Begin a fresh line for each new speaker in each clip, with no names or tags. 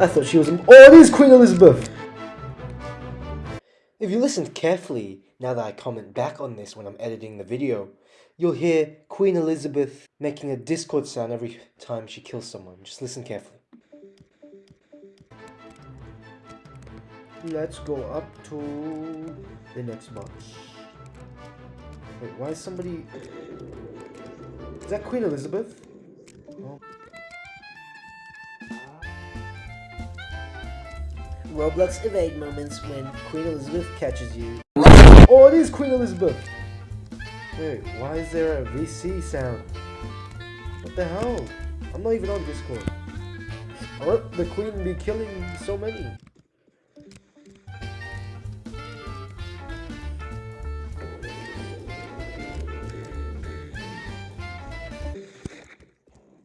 I thought she was. Oh, it is Queen Elizabeth! If you listen carefully, now that I comment back on this when I'm editing the video, you'll hear Queen Elizabeth making a Discord sound every time she kills someone. Just listen carefully. Let's go up to the next box. Wait, why is somebody... Is that Queen Elizabeth? Roblox evade moments when Queen Elizabeth catches you. Oh, it is Queen Elizabeth! Wait, why is there a VC sound? What the hell? I'm not even on Discord. I the Queen be killing so many.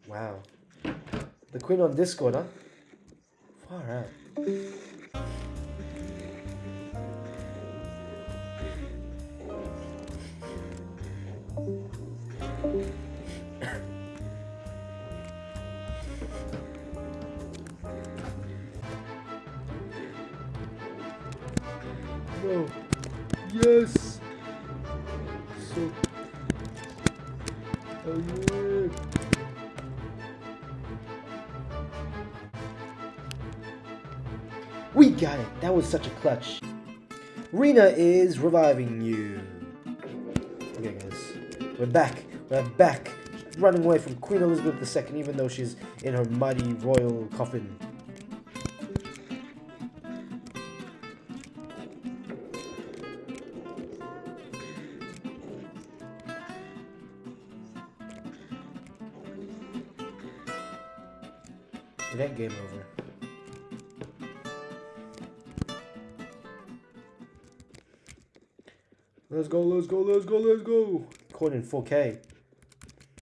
Wow. The Queen on Discord, huh? Far out. No. Yes. So. Oh yeah. We got it. That was such a clutch. Rena is reviving you. Okay, guys. We're back. We're back. Running away from Queen Elizabeth II, even though she's in her mighty royal coffin. It game over. Let's go, let's go, let's go, let's go. Recording 4K.